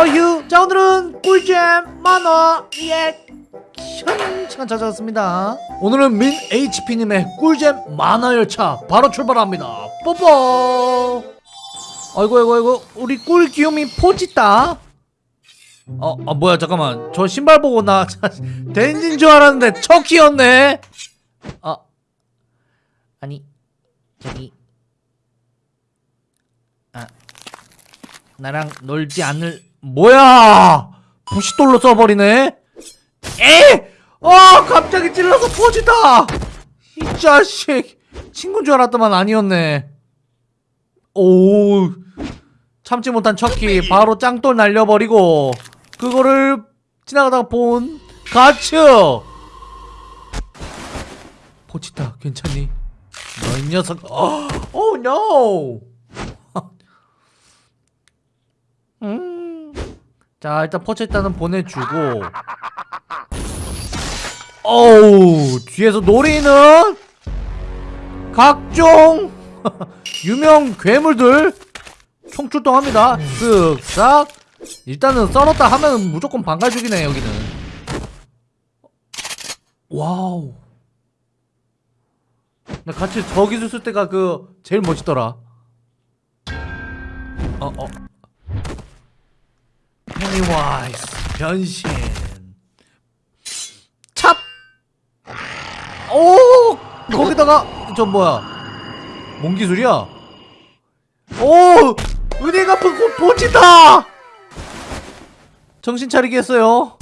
허유 자 오늘은 꿀잼 만화 리액션 시간 찾아왔습니다. 오늘은 민 HP님의 꿀잼 만화 열차 바로 출발합니다. 뽀뽀! 아이고 아이고 아이고 우리 꿀 귀요미 포지다. 어, 아 뭐야 잠깐만. 저 신발 보고 나 댄진 줄 알았는데 척키였네. 아 아니 저기 아 나랑 놀지 않을 뭐야? 부시돌로 써버리네? 에! 아 갑자기 찔러서 포지다! 이 자식! 친구인 줄 알았더만 아니었네. 오 참지 못한 척키 바로 짱돌 날려버리고 그거를 지나가다가 본 가츠! 포치타 괜찮니? 너 이 녀석 어, 오 노 음. 자 일단 포체타는 보내주고. 어우 뒤에서 노리는? 각종 유명 괴물들 총출동합니다. 쓱싹. 일단은 썰었다 하면 무조건 반갈죽이네 여기는. 와우. 나 같이 저기서 쓸 때가 그 제일 멋있더라. 어어 페니와이스 변신 찹! 오! 거기다가 저 뭐야 뭔 기술이야? 오! 은혜 갚은 곧 보친다! 정신 차리게 했어요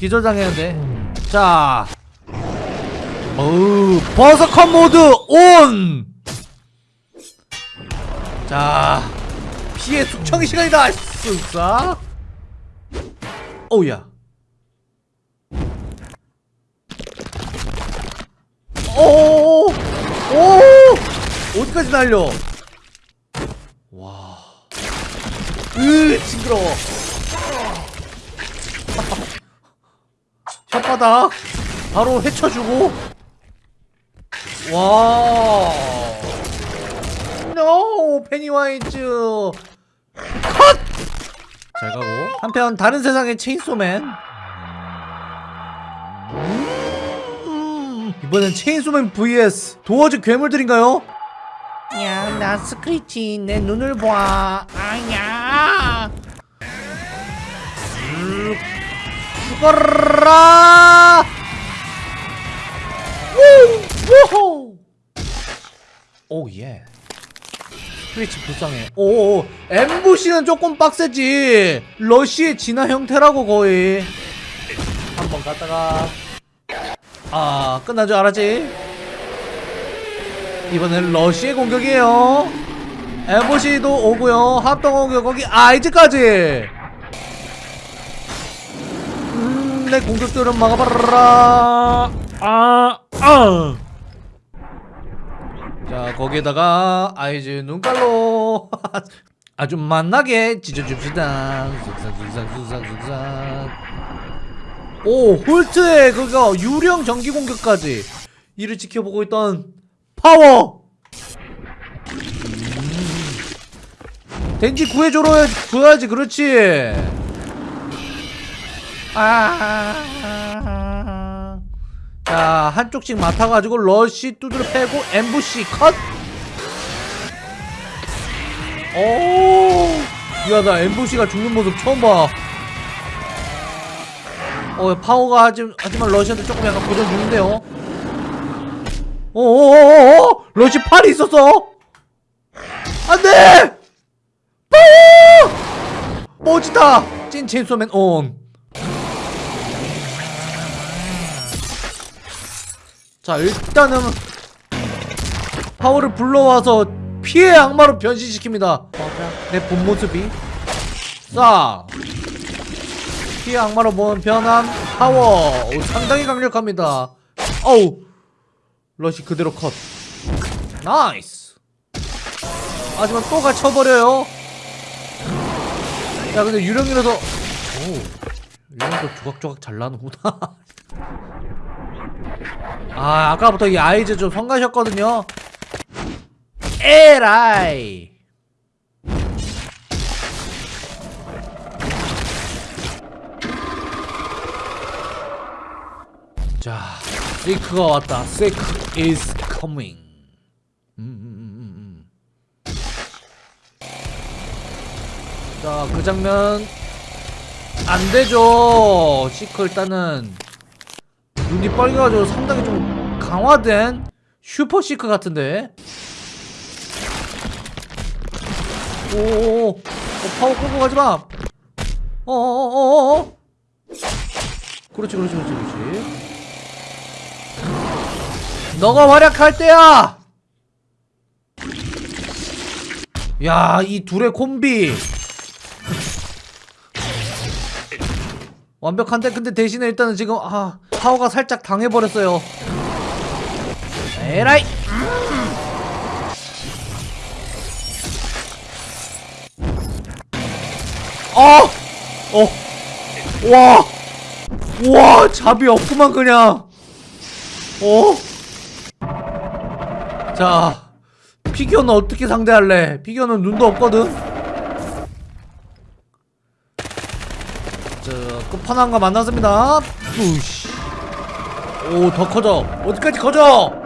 기절당했는데 자 어우 버서컷 모드 온! 자 피해 숙청 시간이다 쓱싹 오우야 오오오 어디까지 날려? 와. 으, 징그러워. 혓바닥 바로 헤쳐주고. 와. No! 페니와이즈 컷! 잘 가고 한편 다른 세상의 체인소맨 음, 이번엔 체인소맨 vs 도어즈 괴물들인가요? 야, 나 스크리치 내 눈을 봐. 아야. 음, 죽어라. 우! 우호! 오 예. 스크리치 불쌍해. 오, 엠부시는 조금 빡세지. 러쉬의 진화 형태라고 거의. 한 번 갔다가 아 끝나죠 알았지? 이번엔 러쉬의 공격이에요 엠보시도 오고요 합동 공격 거기 아이즈까지 음, 내 공격들은 막아봐라 아, 아. 자 거기에다가 아이즈 눈깔로 아주 만나게 찢어줍시다. 쑥싹쑥싹쑥싹쑥싹 오 홀트의 그거 유령 전기 공격까지. 이를 지켜보고 있던 파워! 음. 덴지 구해줘로 줘야지 그렇지. 아. 자 한쪽씩 맡아가지고 러쉬 두드려 패고 엠부시 컷 오, 야, 나 엠부시가 죽는 모습 처음 봐. 어, 파워가 하지, 하지만 러시한테 조금 약간 고전 중인데요. 어어어어! 러시 팔이 있었어! 안 돼! 파워! 멋지다! 찐 체인소맨 온. 자, 일단은 파워를 불러와서 피의 악마로 변신시킵니다. 내 본 모습이. 자, 피의 악마로 본 변한 파워. 오, 상당히 강력합니다. 어우, 러시 그대로 컷. nice. 하지만 또 갇혀버려요. 야, 근데 유령이라서. 오, 유령도 조각조각 잘 나는구나. 아 아까부터 이 아이즈 좀 성가셨거든요. 에라이! 자 세이크가 왔다. 세이크 is coming 음, 음, 음, 자그 장면 안되죠. 시크 일단은 눈이 빨개가지고 상당히 좀 강화된 슈퍼 시크 같은데. 오오오, 어, 파워 끌고 가지 마. 어어어어어. 그렇지, 그렇지, 그렇지, 그렇지. 너가 활약할 때야. 야, 이 둘의 콤비. 완벽한데 근데 대신에 일단은 지금 아 파워가 살짝 당해버렸어요 에라이 어! 어! 와! 와 잡이 없구만 그냥 어? 자 피규어는 어떻게 상대할래 피규어는 눈도 없거든 자, 끝판왕과 그 만났습니다. 우씨. 오, 더 커져. 어디까지 커져?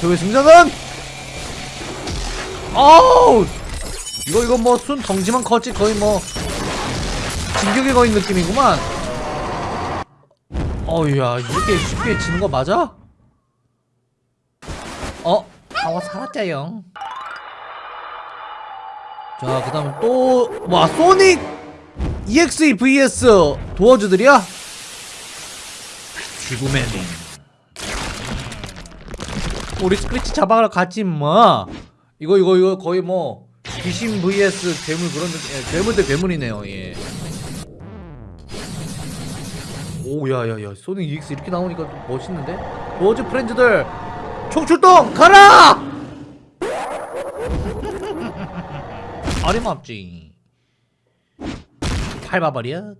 저의 승자는? 어우! 이거, 이거 뭐, 순 덩치만 컸지, 거의 뭐, 진격의 거인 느낌이구만. 어우야, 이렇게 쉽게 지는 거 맞아? 어? 파워 살았자영. 자, 그 다음 또, 와, 소닉 EXE vs 도어즈들이야? 죽음의 링. 우리 스크래치 잡아가러 갔지, 뭐. 이거, 이거, 이거 거의 뭐, 귀신 vs 괴물 그런, 예, 괴물 대 괴물이네요, 예. 오, 야, 야, 야, 소닉 EX 이렇게 나오니까 좀 멋있는데? 도어즈 프렌즈들, 총출동! 가라! 어림없지 밟아버려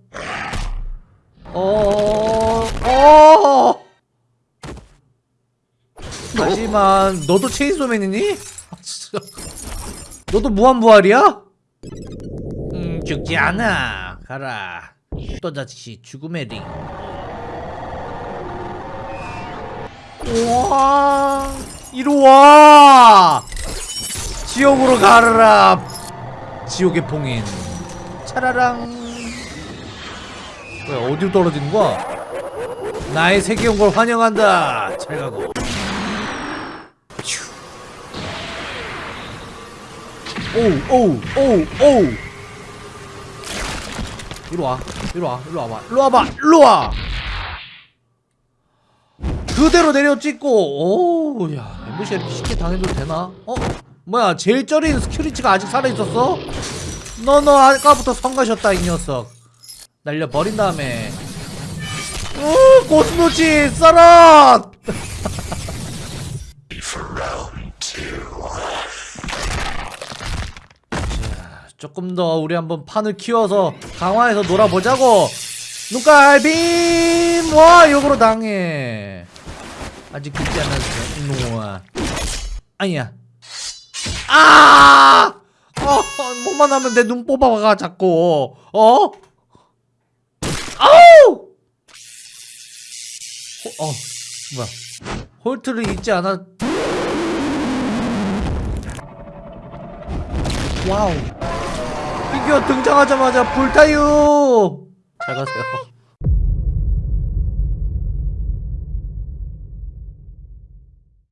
어... 어... 하지만 너도 체인소맨이니? 아, 진짜. 너도 무한부활이야? 음 죽지 않아. 가라. 또다시 죽음의 링. 우와 이리와. 지옥으로 가라 지옥의 봉인. 차라랑. 왜 어디로 떨어지는 거야? 나의 세계 온 걸 환영한다. 잘 가고 오우 이리 와 이리 와 이리 와봐 이리 와봐 이리 와 그대로 내려 찍고 오야 엠부시가 이렇게 쉽게 당해도 되나? 어? 뭐야 제일 쩌린 스큐리치가 아직 살아있었어? 너너 아까부터 성가셨다 이 녀석 날려버린 다음에 오 고스모치 썰어 조금 더 우리 한번 판을 키워서 강화해서 놀아보자고. 눈깔빔! 와 역으로 당해. 아직 죽지 않았어 이놈아 아니야. 아! 어, 뭐만 하면 내 눈 뽑아가 자꾸. 어? 아우! 호, 어 뭐야. 홀트를 잊지 않아 wow 피규어 등장하자마자 불타요. 잘 가세요